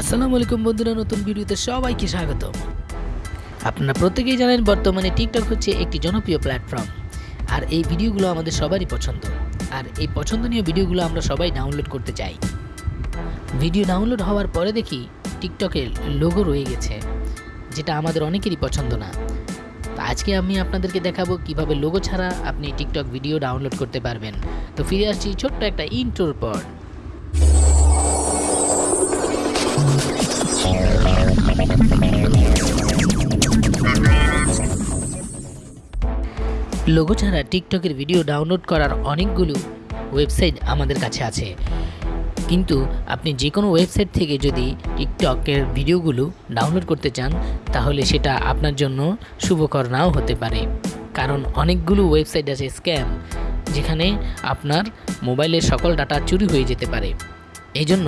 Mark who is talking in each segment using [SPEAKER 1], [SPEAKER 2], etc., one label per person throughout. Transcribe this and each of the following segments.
[SPEAKER 1] আসসালামু আলাইকুম বন্ধুরা, নতুন ভিডিওতে সবাইকে স্বাগত আপনারা প্রত্যেকেই জানেন বর্তমানে টিকটক হচ্ছে একটি জনপ্রিয় প্ল্যাটফর্ম আর এই ভিডিওগুলো আমাদের সবারই পছন্দ। আর এই পছন্দনীয় ভিডিওগুলো আমরা সবাই ডাউনলোড করতে চাই। ভিডিও ডাউনলোড হওয়ার পরে দেখি টিকটকের লোগো রয়ে গেছে, যেটা আমাদের অনেকেরই পছন্দ না। তো আজকে আমি আপনাদেরকে দেখাবো কীভাবে লোগো ছাড়া আপনি টিকটক ভিডিও ডাউনলোড করতে পারবেন। তো ফিরে আসছি ছোট্ট একটা ইন্ট্রোর পর। লোগো ছাড়া টিকটকের ভিডিও ডাউনলোড করার অনেকগুলো ওয়েবসাইট আমাদের কাছে আছে। কিন্তু আপনি যে কোনো ওয়েবসাইট থেকে যদি টিকটকের ভিডিওগুলো ডাউনলোড করতে চান, তাহলে সেটা আপনার জন্য শুভকর নাও হতে পারে। কারণ অনেকগুলো ওয়েবসাইট আছে স্ক্যাম, যেখানে আপনার মোবাইলের সকল ডাটা চুরি হয়ে যেতে পারে। এই জন্য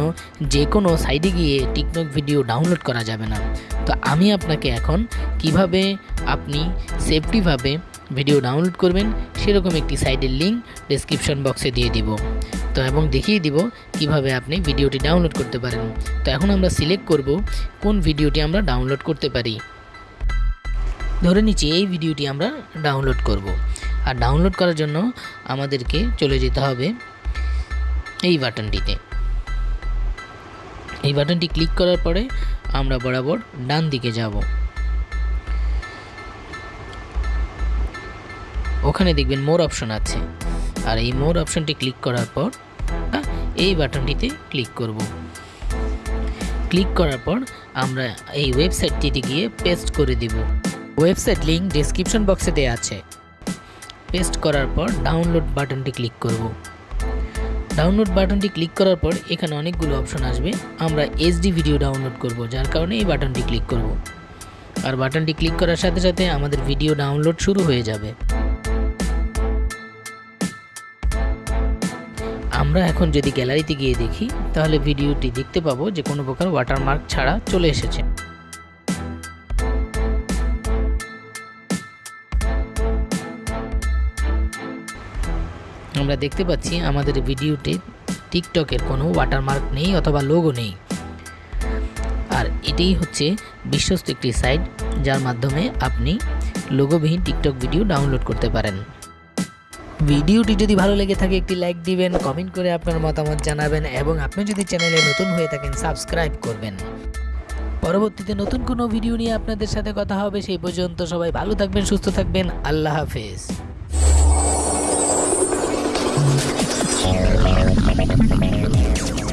[SPEAKER 1] যে কোনো সাইডে গিয়ে টিকটক ভিডিও ডাউনলোড করা যাবে না। তো আমি আপনাকে এখন কীভাবে আপনি সেফটিভাবে ভিডিও ডাউনলোড করবেন সেরকম একটি সাইডের লিঙ্ক ডেসক্রিপশন বক্সে দিয়ে দিব। তো এবং দেখিয়ে দিব কীভাবে আপনি ভিডিওটি ডাউনলোড করতে পারেন। তো এখন আমরা সিলেক্ট করব কোন ভিডিওটি আমরা ডাউনলোড করতে পারি। ধরে নিচ্ছি এই ভিডিওটি আমরা ডাউনলোড করব। আর ডাউনলোড করার জন্য আমাদেরকে চলে যেতে হবে এই বাটনটিতে। এই বাটনটি ক্লিক করার পরে আমরা বরাবর ডান দিকে যাব। ওখানে দেখবেন মোর অপশন আছে। আর এই মোর অপশনটি ক্লিক করার পর এই বাটনটিতে ক্লিক করব। ক্লিক করার পর আমরা এই ওয়েবসাইটটিতে গিয়ে পেস্ট করে দিব। ওয়েবসাইট লিঙ্ক ডেসক্রিপশন বক্সে দেওয়া আছে। পেস্ট করার পর ডাউনলোড বাটনটি ক্লিক করব। ডাউনলোড বাটনটি ক্লিক করার পর এখানে অনেকগুলো অপশন আসবে। আমরা এইচডি ভিডিও ডাউনলোড করব, যার কারণে এই বাটনটি ক্লিক করব। আর বাটনটি ক্লিক করার সাথে সাথে আমাদের ভিডিও ডাউনলোড শুরু হয়ে যাবে। আমরা এখন যদি গ্যালারিতে গিয়ে দেখি, তাহলে ভিডিওটি দেখতে পাবো যে কোনো প্রকার ওয়াটারমার্ক ছাড়া চলে এসেছে। আমরা দেখতে পাচ্ছি আমাদের ভিডিওতে টিকটকের কোনো ওয়াটারমার্ক নেই অথবা লোগো নেই। আর এটাই হচ্ছে বিশ্বস্ত একটি সাইট যার মাধ্যমে আপনি লোগোবিহীন টিকটক ভিডিও ডাউনলোড করতে পারেন। ভিডিওটি যদি ভালো লেগে থাকে একটি লাইক দিবেন কমেন্ট করে আপনার মতামত জানাবেন এবং আপনি যদি চ্যানেলে নতুন হয়ে থাকেন সাবস্ক্রাইব করবেন। পরবর্তীতে নতুন কোনো ভিডিও নিয়ে আপনাদের সাথে কথা হবে, সেই পর্যন্ত সবাই ভালো থাকবেন, সুস্থ থাকবেন, আল্লাহ হাফেজ। Thank you.